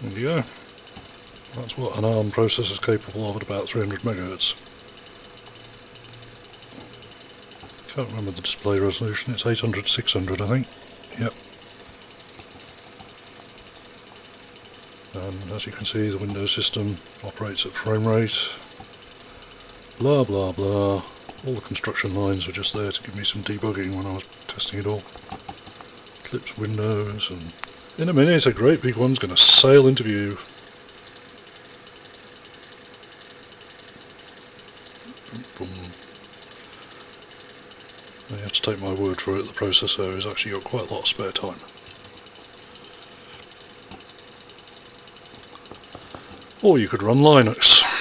There you go. That's what an ARM processor is capable of at about 300 megahertz. Can't remember the display resolution, it's 800 600 I think. Yep. And as you can see the Windows system operates at frame rate. Blah blah blah. All the construction lines were just there to give me some debugging when I was testing it all. Clips Windows and in a minute a great big one's going to sail into view. You have to take my word for it, the processor has actually got quite a lot of spare time. Or you could run Linux.